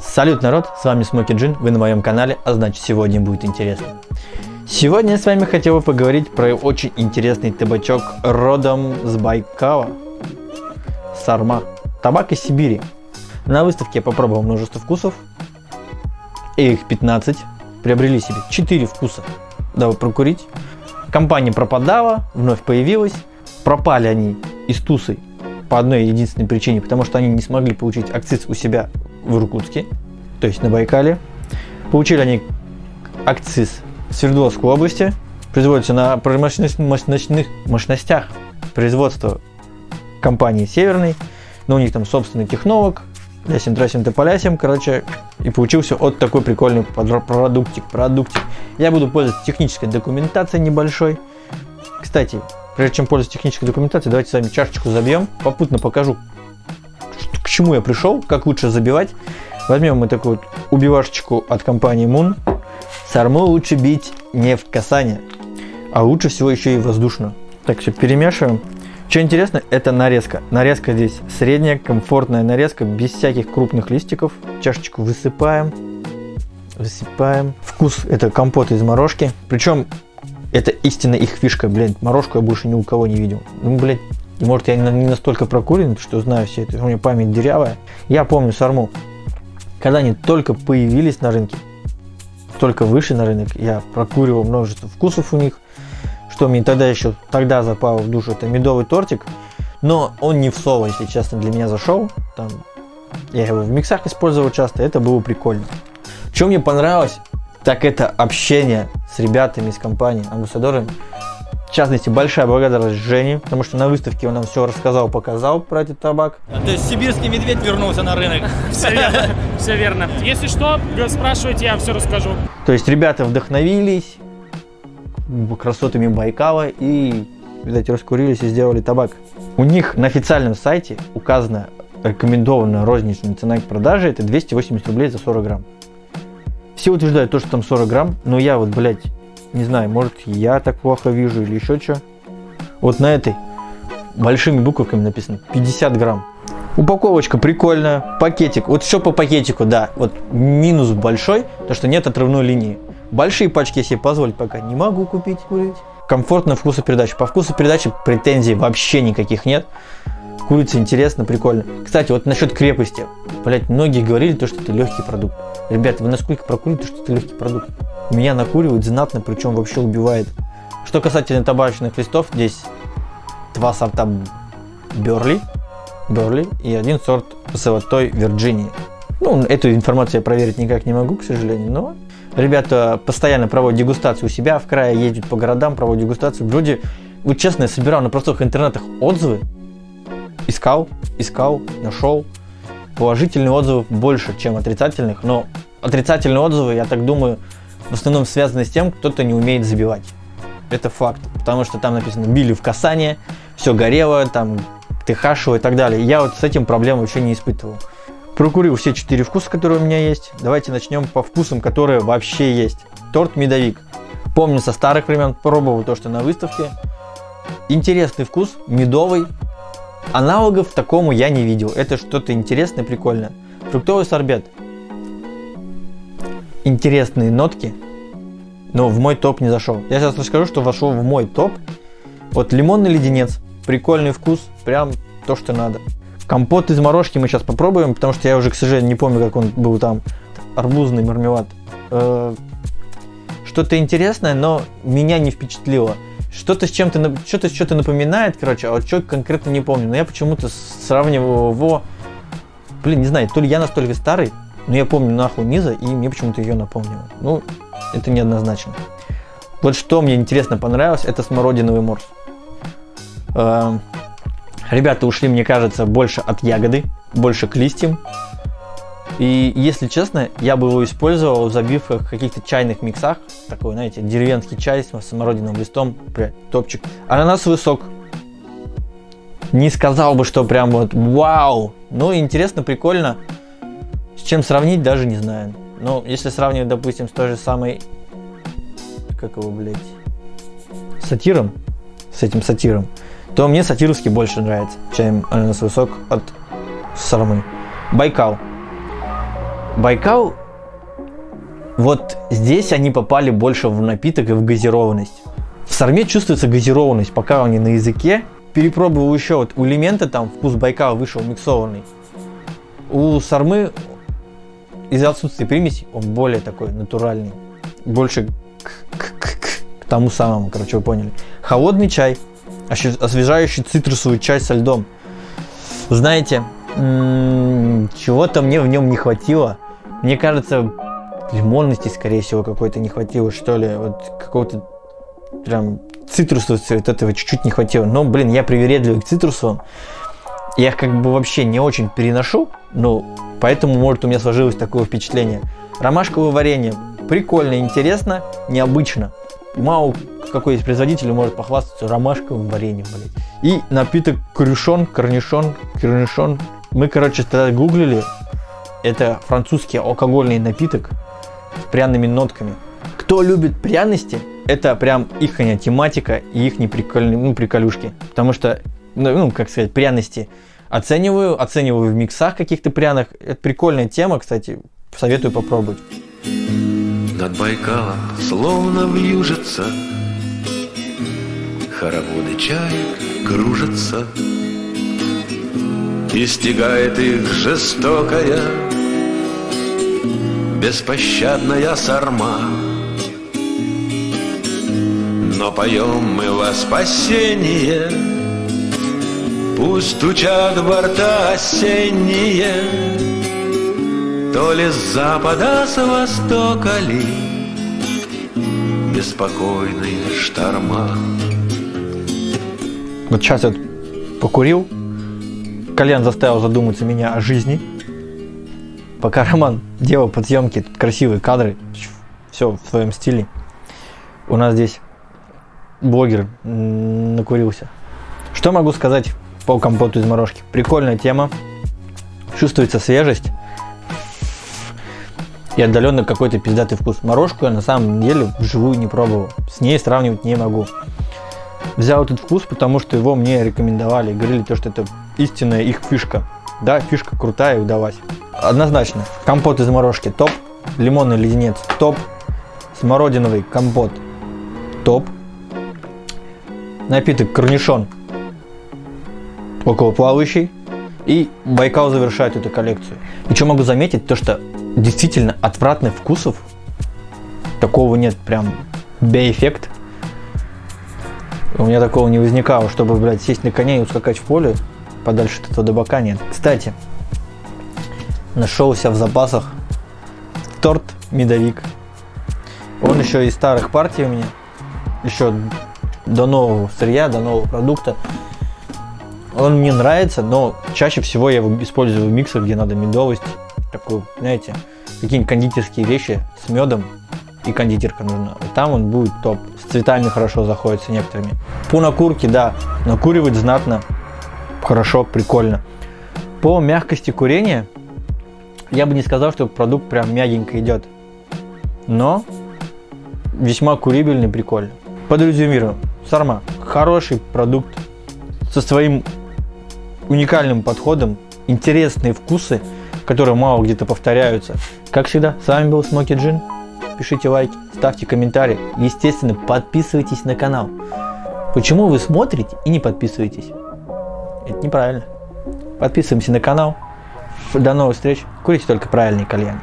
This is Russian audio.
Салют, народ, с вами Смоки Джин, вы на моем канале, а значит сегодня будет интересно. Сегодня я с вами хотел бы поговорить про очень интересный табачок родом с Байкала, Сарма, табак из Сибири. На выставке я попробовал множество вкусов, и их 15, приобрели себе 4 вкуса, дабы прокурить. Компания пропадала, вновь появилась, пропали они из Тусы по одной единственной причине, потому что они не смогли получить акциз у себя в Иркутске, то есть на Байкале. Получили они акциз в Свердловской области, производится на мощностных мощностях производства компании Северный, но у них там собственный технолог, лясим, трасим, тополясим, короче, и получился вот такой прикольный продуктик, продуктик. Я буду пользоваться технической документацией небольшой. Кстати, прежде чем пользоваться технической документацией, давайте с вами чашечку забьем, попутно покажу, к чему я пришел, как лучше забивать. Возьмем мы такую вот убивашечку от компании Moon. Сарму лучше бить не в касание, а лучше всего еще и воздушно. Так, все перемешиваем. Что интересно, это нарезка. Нарезка здесь средняя, комфортная нарезка, без всяких крупных листиков. Чашечку высыпаем. Высыпаем. Вкус это компот из морожки. Причем это истинно их фишка, блин. Морожку я больше ни у кого не видел. Ну, блядь, может я не настолько прокурен, что знаю все это. У меня память дырявая. Я помню сарму. Когда они только появились на рынке, только вышли на рынок, я прокуривал множество вкусов у них что мне тогда еще тогда запало в душу, это медовый тортик. Но он не в соло, если честно, для меня зашел. Там, я его в миксах использовал часто, это было прикольно. Что мне понравилось, так это общение с ребятами из компании, амбассадорами. В частности, большая благодарность Жене, потому что на выставке он нам все рассказал, показал про этот табак. А, то есть сибирский медведь вернулся на рынок. Все верно, все верно. Если что, спрашивайте, я все расскажу. То есть ребята вдохновились, красотами Байкала и, видать, раскурились и сделали табак. У них на официальном сайте указана рекомендованная розничная цена к продаже это 280 рублей за 40 грамм. Все утверждают то, что там 40 грамм, но я вот, блядь, не знаю, может я так плохо вижу или еще что. Вот на этой большими буквами написано 50 грамм. Упаковочка прикольная, пакетик. Вот все по пакетику, да. Вот минус большой, то что нет отрывной линии. Большие пачки я себе позволить пока не могу купить, курить. Комфортная вкусопередача. По вкусу передачи претензий вообще никаких нет. Курица интересно, прикольно. Кстати, вот насчет крепости. Блять, многие говорили, то, что это легкий продукт. Ребята, вы насколько прокурили, что это легкий продукт? Меня накуривает знатно, причем вообще убивает. Что касательно табачных листов, здесь два сорта Берли, Берли и один сорт золотой Вирджинии. Ну, эту информацию я проверить никак не могу, к сожалению, но Ребята постоянно проводят дегустацию у себя в крае, ездят по городам, проводят дегустацию. Вроде, вот честно, я собирал на простых интернетах отзывы, искал, искал, нашел. Положительных отзывов больше, чем отрицательных, но отрицательные отзывы, я так думаю, в основном связаны с тем, кто-то не умеет забивать. Это факт, потому что там написано «били в касание», «все горело», там «ты и так далее. Я вот с этим проблем вообще не испытывал. Прокурил все четыре вкуса, которые у меня есть. Давайте начнем по вкусам, которые вообще есть. Торт медовик. Помню со старых времен, пробовал то, что на выставке. Интересный вкус, медовый. Аналогов такому я не видел. Это что-то интересное, прикольное. Фруктовый сорбет. Интересные нотки, но в мой топ не зашел. Я сейчас расскажу, что вошел в мой топ. Вот лимонный леденец. Прикольный вкус, прям то, что надо. Компот из морожки мы сейчас попробуем, потому что я уже, к сожалению, не помню, как он был там. Арбузный мармелад. Э, что-то интересное, но меня не впечатлило. Что-то с чем-то, что-то что-то напоминает, короче, а вот что конкретно не помню. Но я почему-то сравниваю его... Блин, не знаю, то ли я настолько старый, но я помню нахуй Миза, и мне почему-то ее напомнило. Ну, это неоднозначно. Вот что мне интересно понравилось, это смородиновый морс. Э, Ребята ушли, мне кажется, больше от ягоды, больше к листьям. И если честно, я бы его использовал в забивках каких-то чайных миксах. Такой, знаете, деревенский чай с самородиновым листом. Прям топчик. Ананасовый сок. Не сказал бы, что прям вот вау. Ну, интересно, прикольно. С чем сравнить, даже не знаю. Но если сравнивать, допустим, с той же самой... Как его, блядь? Сатиром. С этим сатиром то мне сатировский больше нравится, чем ананасовый сок от Сармы. Байкал. Байкал, вот здесь они попали больше в напиток и в газированность. В сарме чувствуется газированность, пока они на языке. Перепробовал еще, вот у элемента там вкус Байкала вышел миксованный. У сармы из-за отсутствия примесей он более такой натуральный. Больше к, к, к, к тому самому, короче, вы поняли. Холодный чай, освежающий цитрусовый чай со льдом. Знаете, чего-то мне в нем не хватило. Мне кажется, лимонности, скорее всего, какой-то не хватило, что ли. Вот какого-то прям цитрусового вот этого чуть-чуть не хватило. Но, блин, я привередливый к цитрусовым. Я их как бы вообще не очень переношу, но поэтому, может, у меня сложилось такое впечатление. Ромашковое варенье. Прикольно, интересно, необычно. Мало какой из производителей может похвастаться ромашковым вареньем, блядь. И напиток крюшон, корнишон, корнишон. Мы, короче, тогда гуглили. Это французский алкогольный напиток с пряными нотками. Кто любит пряности, это прям их тематика и их прикольные, ну, приколюшки. Потому что, ну, как сказать, пряности оцениваю, оцениваю в миксах каких-то пряных. Это прикольная тема, кстати, советую попробовать. Над Байкалом словно вьюжится Хороводы чаек кружатся И стигает их жестокая Беспощадная сарма Но поем мы во спасение Пусть стучат борта осенние То ли с запада, с востока ли Беспокойные шторма вот сейчас я покурил, Колян заставил задуматься меня о жизни. Пока Роман делал подъемки, тут красивые кадры, все в своем стиле. У нас здесь блогер накурился. Что могу сказать по компоту из морожки? Прикольная тема, чувствуется свежесть и отдаленно какой-то пиздатый вкус. Морожку я на самом деле вживую не пробовал, с ней сравнивать не могу. Взял этот вкус, потому что его мне рекомендовали. Говорили то, что это истинная их фишка. Да, фишка крутая и удалась. Однозначно. Компот из морожки топ. Лимонный леденец топ. Смородиновый компот топ. Напиток корнишон около плавающий. И Байкал завершает эту коллекцию. И что могу заметить, то что действительно отвратных вкусов такого нет. Прям бей-эффект у меня такого не возникало, чтобы, блядь, сесть на коня и ускакать в поле подальше от этого добака нет. Кстати, нашелся в запасах торт медовик. Он еще из старых партий у меня. Еще до нового сырья, до нового продукта. Он мне нравится, но чаще всего я его использую в миксах, где надо медовость. Такую, знаете, какие-нибудь кондитерские вещи с медом и кондитерка нужна. Там он будет топ. С цветами хорошо заходит с некоторыми. По накурке, да, накуривать знатно, хорошо, прикольно. По мягкости курения, я бы не сказал, что продукт прям мягенько идет. Но весьма курибельный, прикольно. Подрезюмирую. Сарма. Хороший продукт со своим уникальным подходом, интересные вкусы, которые мало где-то повторяются. Как всегда, с вами был Смоки Джин пишите лайки, ставьте комментарии. Естественно, подписывайтесь на канал. Почему вы смотрите и не подписываетесь? Это неправильно. Подписываемся на канал. До новых встреч. Курите только правильные кальяны.